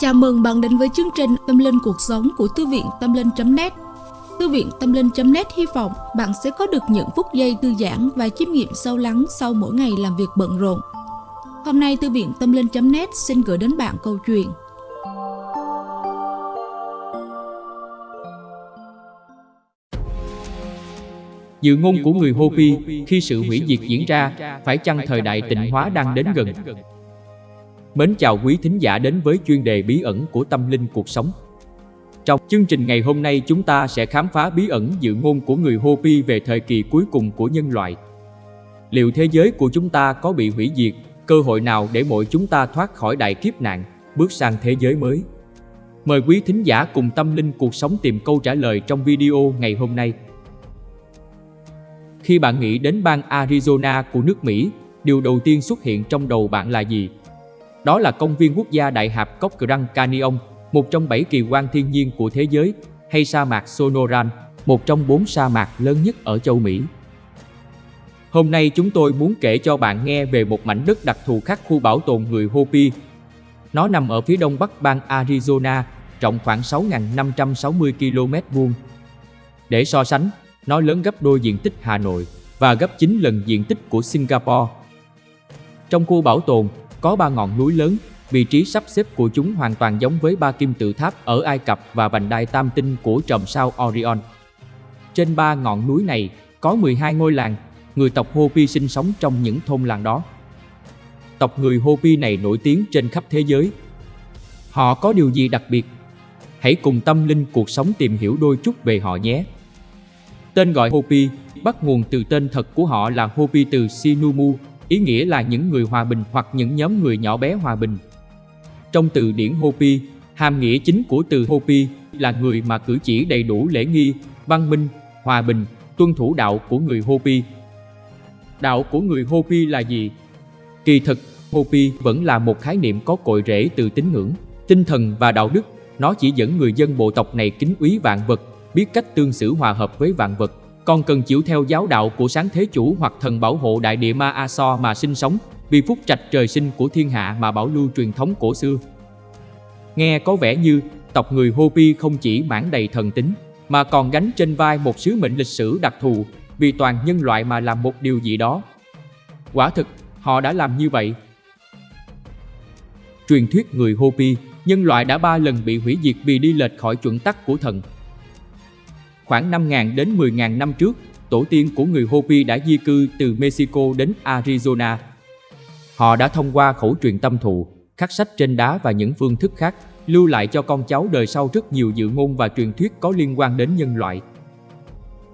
Chào mừng bạn đến với chương trình Tâm Linh Cuộc Sống của Thư viện Tâm Linh.net Thư viện Tâm Linh.net hy vọng bạn sẽ có được những phút giây thư giãn và chiêm nghiệm sâu lắng sau mỗi ngày làm việc bận rộn. Hôm nay Thư viện Tâm Linh.net xin gửi đến bạn câu chuyện Dự ngôn của người Hopi khi sự hủy diệt diễn ra, phải chăng thời đại tịnh hóa đang đến gần? Mến chào quý thính giả đến với chuyên đề bí ẩn của tâm linh cuộc sống. Trong chương trình ngày hôm nay chúng ta sẽ khám phá bí ẩn dự ngôn của người Hopi về thời kỳ cuối cùng của nhân loại. Liệu thế giới của chúng ta có bị hủy diệt, cơ hội nào để mỗi chúng ta thoát khỏi đại kiếp nạn, bước sang thế giới mới? Mời quý thính giả cùng tâm linh cuộc sống tìm câu trả lời trong video ngày hôm nay. Khi bạn nghĩ đến bang Arizona của nước Mỹ, điều đầu tiên xuất hiện trong đầu bạn là gì? Đó là công viên quốc gia Đại hạp cốc Grand Canyon, một trong bảy kỳ quan thiên nhiên của thế giới, hay sa mạc Sonoran, một trong bốn sa mạc lớn nhất ở châu Mỹ. Hôm nay chúng tôi muốn kể cho bạn nghe về một mảnh đất đặc thù khác khu bảo tồn người Hopi. Nó nằm ở phía đông bắc bang Arizona, rộng khoảng 6.560 km vuông. Để so sánh, nó lớn gấp đôi diện tích Hà Nội và gấp 9 lần diện tích của Singapore. Trong khu bảo tồn, có ba ngọn núi lớn, vị trí sắp xếp của chúng hoàn toàn giống với ba kim tự tháp ở Ai Cập và vành đai tam tinh của tròm sao Orion. Trên ba ngọn núi này có 12 ngôi làng, người tộc Hopi sinh sống trong những thôn làng đó. Tộc người Hopi này nổi tiếng trên khắp thế giới. Họ có điều gì đặc biệt? Hãy cùng tâm linh cuộc sống tìm hiểu đôi chút về họ nhé. Tên gọi Hopi bắt nguồn từ tên thật của họ là Hopi từ Sinumu, ý nghĩa là những người hòa bình hoặc những nhóm người nhỏ bé hòa bình. Trong từ điển Hopi, hàm nghĩa chính của từ Hopi là người mà cử chỉ đầy đủ lễ nghi, văn minh, hòa bình, tuân thủ đạo của người Hopi. Đạo của người Hopi là gì? Kỳ thực, Hopi vẫn là một khái niệm có cội rễ từ tín ngưỡng, tinh thần và đạo đức. Nó chỉ dẫn người dân bộ tộc này kính quý vạn vật, biết cách tương xử hòa hợp với vạn vật, còn cần chịu theo giáo đạo của sáng thế chủ hoặc thần bảo hộ đại địa Ma A So mà sinh sống, vì phúc trạch trời sinh của thiên hạ mà bảo lưu truyền thống cổ xưa. Nghe có vẻ như tộc người Hopi không chỉ mãn đầy thần tính, mà còn gánh trên vai một sứ mệnh lịch sử đặc thù vì toàn nhân loại mà làm một điều gì đó. Quả thực, họ đã làm như vậy. Truyền thuyết người Hopi, nhân loại đã ba lần bị hủy diệt vì đi lệch khỏi chuẩn tắc của thần. Khoảng 5.000 đến 10.000 năm trước, tổ tiên của người Hopi đã di cư từ Mexico đến Arizona. Họ đã thông qua khẩu truyền tâm thụ, khắc sách trên đá và những phương thức khác, lưu lại cho con cháu đời sau rất nhiều dự ngôn và truyền thuyết có liên quan đến nhân loại.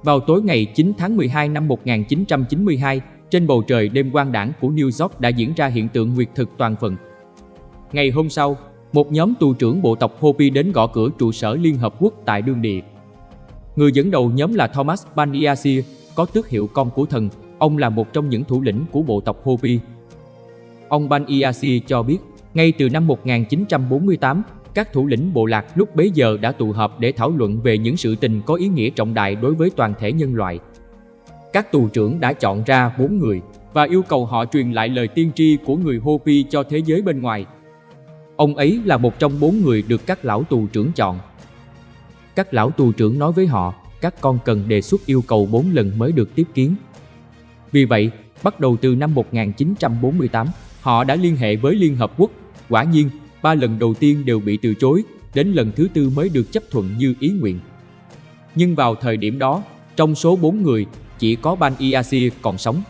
Vào tối ngày 9 tháng 12 năm 1992, trên bầu trời đêm quang đảng của New York đã diễn ra hiện tượng nguyệt thực toàn phần. Ngày hôm sau, một nhóm tù trưởng bộ tộc Hopi đến gõ cửa trụ sở Liên Hợp Quốc tại đương địa. Người dẫn đầu nhóm là Thomas Baniasi, có tước hiệu con của thần. Ông là một trong những thủ lĩnh của bộ tộc Hopi. Ông Baniasi cho biết, ngay từ năm 1948, các thủ lĩnh bộ lạc lúc bấy giờ đã tụ họp để thảo luận về những sự tình có ý nghĩa trọng đại đối với toàn thể nhân loại. Các tù trưởng đã chọn ra bốn người và yêu cầu họ truyền lại lời tiên tri của người Hopi cho thế giới bên ngoài. Ông ấy là một trong bốn người được các lão tù trưởng chọn các lão tù trưởng nói với họ, các con cần đề xuất yêu cầu 4 lần mới được tiếp kiến. Vì vậy, bắt đầu từ năm 1948, họ đã liên hệ với Liên Hợp Quốc. Quả nhiên, ba lần đầu tiên đều bị từ chối, đến lần thứ tư mới được chấp thuận như ý nguyện. Nhưng vào thời điểm đó, trong số 4 người, chỉ có Ban Iasi còn sống.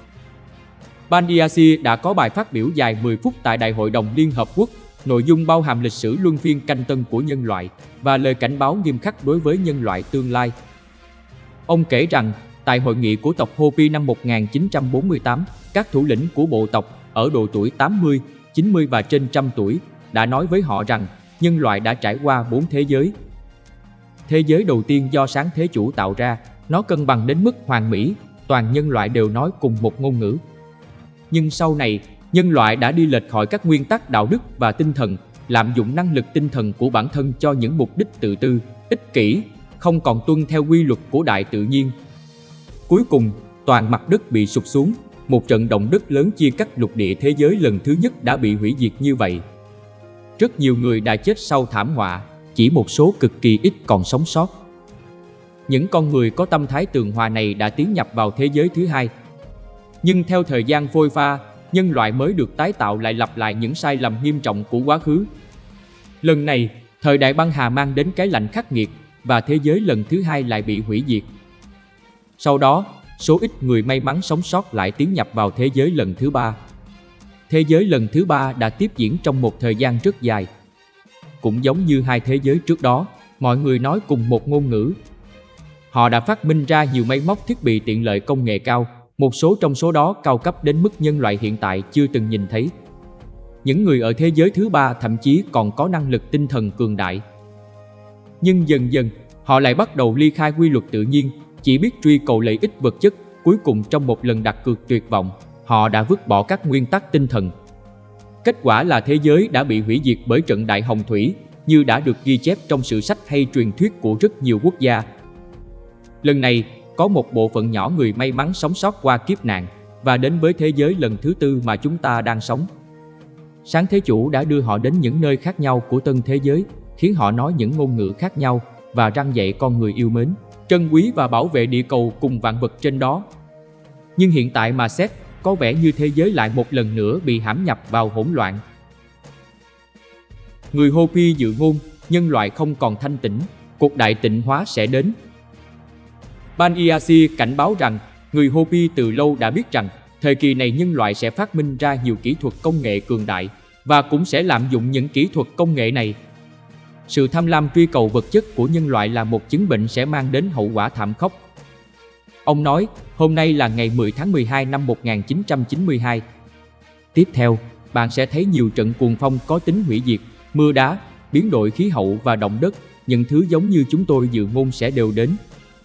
Ban Iasi đã có bài phát biểu dài 10 phút tại Đại hội đồng Liên Hợp Quốc Nội dung bao hàm lịch sử luân phiên canh tân của nhân loại và lời cảnh báo nghiêm khắc đối với nhân loại tương lai. Ông kể rằng, tại hội nghị của tộc Hopi năm 1948, các thủ lĩnh của bộ tộc ở độ tuổi 80, 90 và trên trăm tuổi đã nói với họ rằng nhân loại đã trải qua bốn thế giới. Thế giới đầu tiên do sáng thế chủ tạo ra, nó cân bằng đến mức hoàn mỹ, toàn nhân loại đều nói cùng một ngôn ngữ. Nhưng sau này, nhân loại đã đi lệch khỏi các nguyên tắc đạo đức và tinh thần, lạm dụng năng lực tinh thần của bản thân cho những mục đích tự tư, ích kỷ, không còn tuân theo quy luật của đại tự nhiên. Cuối cùng, toàn mặt đất bị sụp xuống, một trận động đất lớn chia cắt lục địa thế giới lần thứ nhất đã bị hủy diệt như vậy. Rất nhiều người đã chết sau thảm họa, chỉ một số cực kỳ ít còn sống sót. Những con người có tâm thái tường hòa này đã tiến nhập vào thế giới thứ hai. Nhưng theo thời gian phôi pha, nhân loại mới được tái tạo lại lặp lại những sai lầm nghiêm trọng của quá khứ. Lần này, thời đại băng hà mang đến cái lạnh khắc nghiệt và thế giới lần thứ hai lại bị hủy diệt. Sau đó, số ít người may mắn sống sót lại tiến nhập vào thế giới lần thứ ba. Thế giới lần thứ ba đã tiếp diễn trong một thời gian rất dài. Cũng giống như hai thế giới trước đó, mọi người nói cùng một ngôn ngữ. Họ đã phát minh ra nhiều máy móc thiết bị tiện lợi công nghệ cao, một số trong số đó cao cấp đến mức nhân loại hiện tại chưa từng nhìn thấy. Những người ở thế giới thứ ba thậm chí còn có năng lực tinh thần cường đại. Nhưng dần dần, họ lại bắt đầu ly khai quy luật tự nhiên, chỉ biết truy cầu lợi ích vật chất, cuối cùng trong một lần đặt cược tuyệt vọng, họ đã vứt bỏ các nguyên tắc tinh thần. Kết quả là thế giới đã bị hủy diệt bởi trận đại hồng thủy, như đã được ghi chép trong sử sách hay truyền thuyết của rất nhiều quốc gia. Lần này, có một bộ phận nhỏ người may mắn sống sót qua kiếp nạn và đến với thế giới lần thứ tư mà chúng ta đang sống. Sáng Thế Chủ đã đưa họ đến những nơi khác nhau của tân thế giới, khiến họ nói những ngôn ngữ khác nhau và răng dạy con người yêu mến, trân quý và bảo vệ địa cầu cùng vạn vật trên đó. Nhưng hiện tại mà xét, có vẻ như thế giới lại một lần nữa bị hãm nhập vào hỗn loạn. Người Hopi dự ngôn, nhân loại không còn thanh tĩnh, cuộc đại tịnh hóa sẽ đến. Ban Iasi cảnh báo rằng, người Hopi từ lâu đã biết rằng, thời kỳ này nhân loại sẽ phát minh ra nhiều kỹ thuật công nghệ cường đại và cũng sẽ lạm dụng những kỹ thuật công nghệ này. Sự tham lam truy cầu vật chất của nhân loại là một chứng bệnh sẽ mang đến hậu quả thảm khốc Ông nói, hôm nay là ngày 10 tháng 12 năm 1992. Tiếp theo, bạn sẽ thấy nhiều trận cuồng phong có tính hủy diệt, mưa đá, biến đổi khí hậu và động đất, những thứ giống như chúng tôi dự ngôn sẽ đều đến.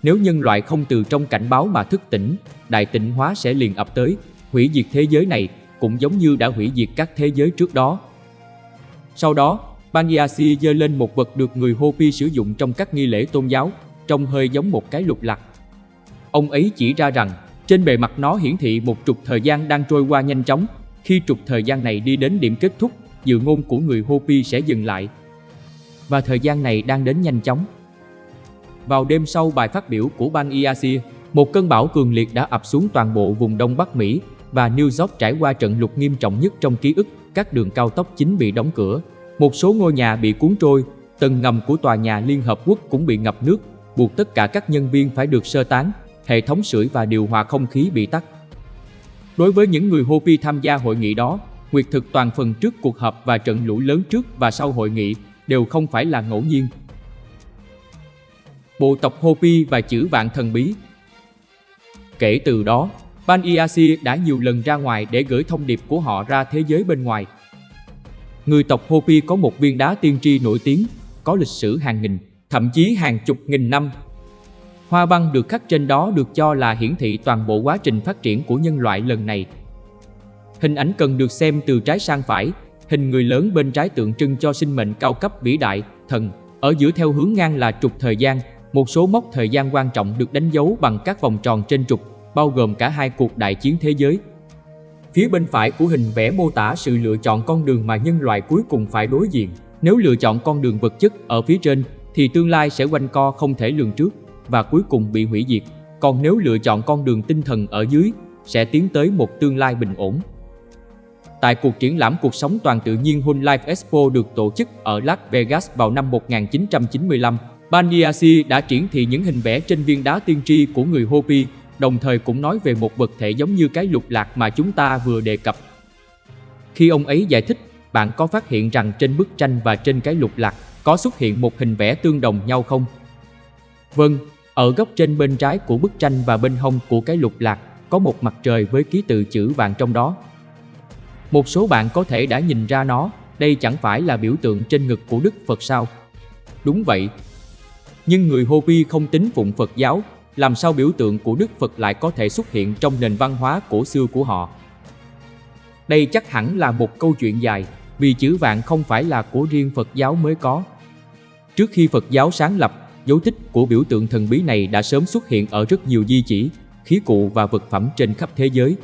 Nếu nhân loại không từ trong cảnh báo mà thức tỉnh, đại tịnh hóa sẽ liền ập tới, hủy diệt thế giới này cũng giống như đã hủy diệt các thế giới trước đó. Sau đó, Banyasi giơ lên một vật được người Hopi sử dụng trong các nghi lễ tôn giáo, trông hơi giống một cái lục lạc. Ông ấy chỉ ra rằng, trên bề mặt nó hiển thị một trục thời gian đang trôi qua nhanh chóng. Khi trục thời gian này đi đến điểm kết thúc, dự ngôn của người Hopi sẽ dừng lại. Và thời gian này đang đến nhanh chóng. Vào đêm sau bài phát biểu của Bang Iasia, một cơn bão cường liệt đã ập xuống toàn bộ vùng Đông Bắc Mỹ và New York trải qua trận lụt nghiêm trọng nhất trong ký ức, các đường cao tốc chính bị đóng cửa, một số ngôi nhà bị cuốn trôi, tầng ngầm của tòa nhà Liên Hợp Quốc cũng bị ngập nước, buộc tất cả các nhân viên phải được sơ tán, hệ thống sưởi và điều hòa không khí bị tắt. Đối với những người Hopi tham gia hội nghị đó, nguyệt thực toàn phần trước cuộc họp và trận lũ lớn trước và sau hội nghị đều không phải là ngẫu nhiên. Bộ tộc Hopi và chữ vạn thần bí Kể từ đó, Ban Iasi đã nhiều lần ra ngoài để gửi thông điệp của họ ra thế giới bên ngoài. Người tộc Hopi có một viên đá tiên tri nổi tiếng, có lịch sử hàng nghìn, thậm chí hàng chục nghìn năm Hoa băng được khắc trên đó được cho là hiển thị toàn bộ quá trình phát triển của nhân loại lần này. Hình ảnh cần được xem từ trái sang phải, hình người lớn bên trái tượng trưng cho sinh mệnh cao cấp vĩ đại, thần, ở giữa theo hướng ngang là trục thời gian, một số mốc thời gian quan trọng được đánh dấu bằng các vòng tròn trên trục, bao gồm cả hai cuộc đại chiến thế giới. Phía bên phải của hình vẽ mô tả sự lựa chọn con đường mà nhân loại cuối cùng phải đối diện. Nếu lựa chọn con đường vật chất ở phía trên, thì tương lai sẽ quanh co không thể lường trước và cuối cùng bị hủy diệt. Còn nếu lựa chọn con đường tinh thần ở dưới, sẽ tiến tới một tương lai bình ổn. Tại cuộc triển lãm cuộc sống toàn tự nhiên Whole Life Expo được tổ chức ở Las Vegas vào năm 1995, Baniasi đã triển thị những hình vẽ trên viên đá tiên tri của người Hopi, đồng thời cũng nói về một vật thể giống như cái lục lạc mà chúng ta vừa đề cập. Khi ông ấy giải thích, bạn có phát hiện rằng trên bức tranh và trên cái lục lạc có xuất hiện một hình vẽ tương đồng nhau không? Vâng, ở góc trên bên trái của bức tranh và bên hông của cái lục lạc có một mặt trời với ký tự chữ vàng trong đó. Một số bạn có thể đã nhìn ra nó, đây chẳng phải là biểu tượng trên ngực của Đức Phật sao? Đúng vậy. Nhưng người Hopi không tính phụng Phật giáo, làm sao biểu tượng của Đức Phật lại có thể xuất hiện trong nền văn hóa cổ xưa của họ? Đây chắc hẳn là một câu chuyện dài, vì chữ vạn không phải là của riêng Phật giáo mới có. Trước khi Phật giáo sáng lập, Dấu tích của biểu tượng thần bí này đã sớm xuất hiện ở rất nhiều di chỉ, khí cụ và vật phẩm trên khắp thế giới.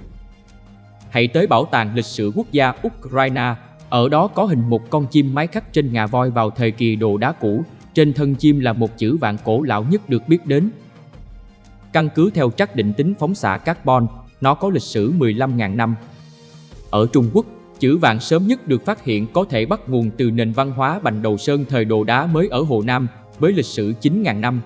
Hãy tới Bảo tàng Lịch sử Quốc gia Ukraine, Ở đó có hình một con chim mái khắc trên ngà voi vào thời kỳ đồ đá cũ, trên thân chim là một chữ vạn cổ lão nhất được biết đến. Căn cứ theo trắc định tính phóng xạ carbon, nó có lịch sử 15.000 năm. Ở Trung Quốc, chữ vạn sớm nhất được phát hiện có thể bắt nguồn từ nền văn hóa Bành Đầu Sơn thời đồ đá mới ở Hồ Nam, với lịch sử 9.000 năm.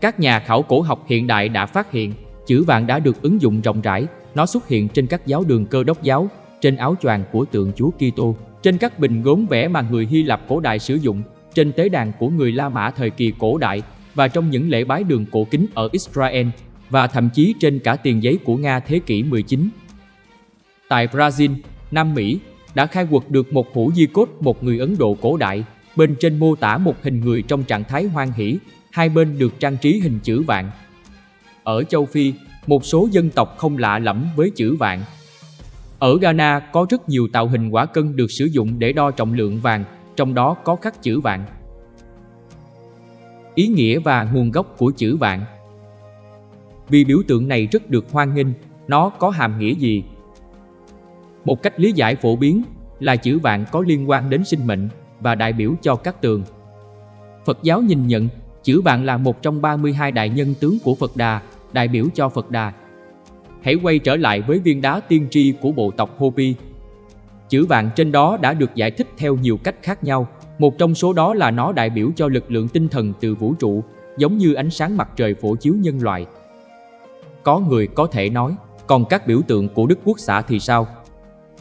Các nhà khảo cổ học hiện đại đã phát hiện chữ vạn đã được ứng dụng rộng rãi, nó xuất hiện trên các giáo đường cơ đốc giáo, trên áo choàng của tượng Chúa Kitô, trên các bình gốm vẽ mà người Hy Lạp cổ đại sử dụng, trên tế đàn của người La Mã thời kỳ cổ đại và trong những lễ bái đường cổ kính ở Israel và thậm chí trên cả tiền giấy của Nga thế kỷ 19. Tại Brazil, Nam Mỹ, đã khai quật được một hũ di cốt một người Ấn Độ cổ đại, bên trên mô tả một hình người trong trạng thái hoan hỷ, hai bên được trang trí hình chữ vạn. Ở châu Phi, một số dân tộc không lạ lẫm với chữ vạn. Ở Ghana có rất nhiều tạo hình quả cân được sử dụng để đo trọng lượng vàng, trong đó có khắc chữ vạn. Ý nghĩa và nguồn gốc của chữ vạn Vì biểu tượng này rất được hoan nghênh, nó có hàm nghĩa gì? Một cách lý giải phổ biến là chữ vạn có liên quan đến sinh mệnh và đại biểu cho các tường. Phật giáo nhìn nhận chữ vạn là một trong 32 đại nhân tướng của Phật Đà, đại biểu cho Phật Đà. Hãy quay trở lại với viên đá tiên tri của bộ tộc Hopi. Chữ vạn trên đó đã được giải thích theo nhiều cách khác nhau, một trong số đó là nó đại biểu cho lực lượng tinh thần từ vũ trụ, giống như ánh sáng mặt trời phổ chiếu nhân loại. Có người có thể nói, còn các biểu tượng của Đức Quốc xã thì sao?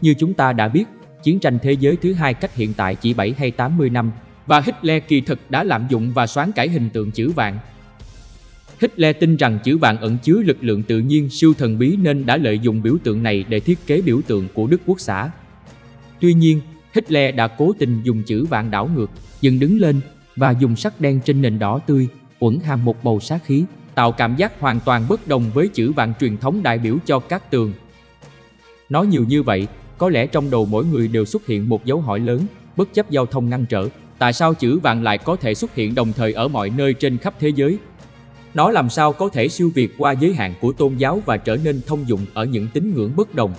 Như chúng ta đã biết, chiến tranh thế giới thứ hai cách hiện tại chỉ 7 hay 80 năm và Hitler kỳ thực đã lạm dụng và xoán cải hình tượng chữ vạn. Hitler tin rằng chữ vạn ẩn chứa lực lượng tự nhiên siêu thần bí nên đã lợi dụng biểu tượng này để thiết kế biểu tượng của Đức Quốc xã. Tuy nhiên, Hitler đã cố tình dùng chữ vạn đảo ngược, dựng đứng lên và dùng sắc đen trên nền đỏ tươi, uẩn hàm một bầu sát khí, tạo cảm giác hoàn toàn bất đồng với chữ vạn truyền thống đại biểu cho các tường. Nói nhiều như vậy, có lẽ trong đầu mỗi người đều xuất hiện một dấu hỏi lớn, bất chấp giao thông ngăn trở, tại sao chữ vạn lại có thể xuất hiện đồng thời ở mọi nơi trên khắp thế giới? Nó làm sao có thể siêu việt qua giới hạn của tôn giáo và trở nên thông dụng ở những tín ngưỡng bất đồng?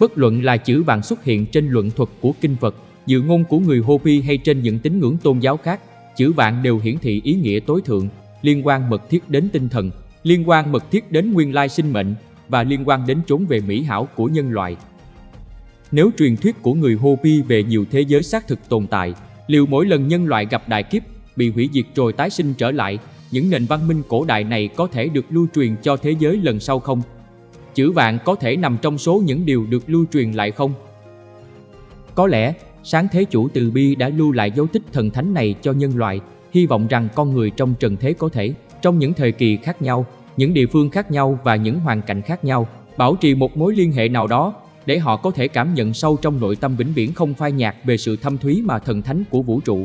Bất luận là chữ vàng xuất hiện trên luận thuật của kinh Phật, dự ngôn của người Hopi hay trên những tín ngưỡng tôn giáo khác, chữ vạn đều hiển thị ý nghĩa tối thượng, liên quan mật thiết đến tinh thần, liên quan mật thiết đến nguyên lai sinh mệnh và liên quan đến chốn về mỹ hảo của nhân loại. Nếu truyền thuyết của người Hopi về nhiều thế giới xác thực tồn tại, liệu mỗi lần nhân loại gặp đại kiếp, bị hủy diệt rồi tái sinh trở lại, những nền văn minh cổ đại này có thể được lưu truyền cho thế giới lần sau không? Chữ vạn có thể nằm trong số những điều được lưu truyền lại không? Có lẽ, sáng thế chủ từ bi đã lưu lại dấu tích thần thánh này cho nhân loại, hy vọng rằng con người trong trần thế có thể, trong những thời kỳ khác nhau, những địa phương khác nhau và những hoàn cảnh khác nhau, bảo trì một mối liên hệ nào đó để họ có thể cảm nhận sâu trong nội tâm vĩnh viễn không phai nhạt về sự thâm thúy mà thần thánh của vũ trụ.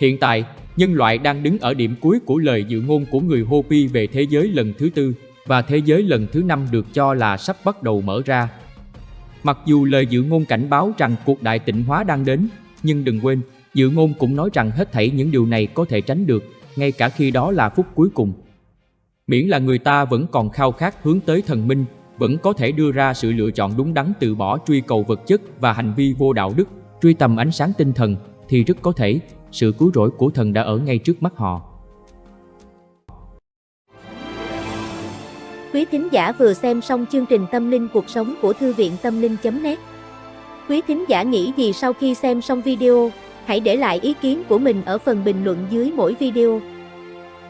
Hiện tại, nhân loại đang đứng ở điểm cuối của lời dự ngôn của người Hopi về thế giới lần thứ tư và thế giới lần thứ năm được cho là sắp bắt đầu mở ra. Mặc dù lời dự ngôn cảnh báo rằng cuộc đại tịnh hóa đang đến, nhưng đừng quên, dự ngôn cũng nói rằng hết thảy những điều này có thể tránh được, ngay cả khi đó là phút cuối cùng. Miễn là người ta vẫn còn khao khát hướng tới thần minh vẫn có thể đưa ra sự lựa chọn đúng đắn từ bỏ truy cầu vật chất và hành vi vô đạo đức, truy tầm ánh sáng tinh thần thì rất có thể sự cứu rỗi của thần đã ở ngay trước mắt họ. Quý thính giả vừa xem xong chương trình Tâm linh cuộc sống của Thư viện Tâm linh.net Quý thính giả nghĩ gì sau khi xem xong video, hãy để lại ý kiến của mình ở phần bình luận dưới mỗi video.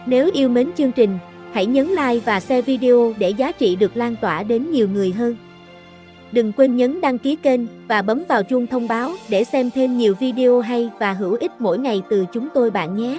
Nếu yêu mến chương trình, Hãy nhấn like và share video để giá trị được lan tỏa đến nhiều người hơn. Đừng quên nhấn đăng ký kênh và bấm vào chuông thông báo để xem thêm nhiều video hay và hữu ích mỗi ngày từ chúng tôi bạn nhé.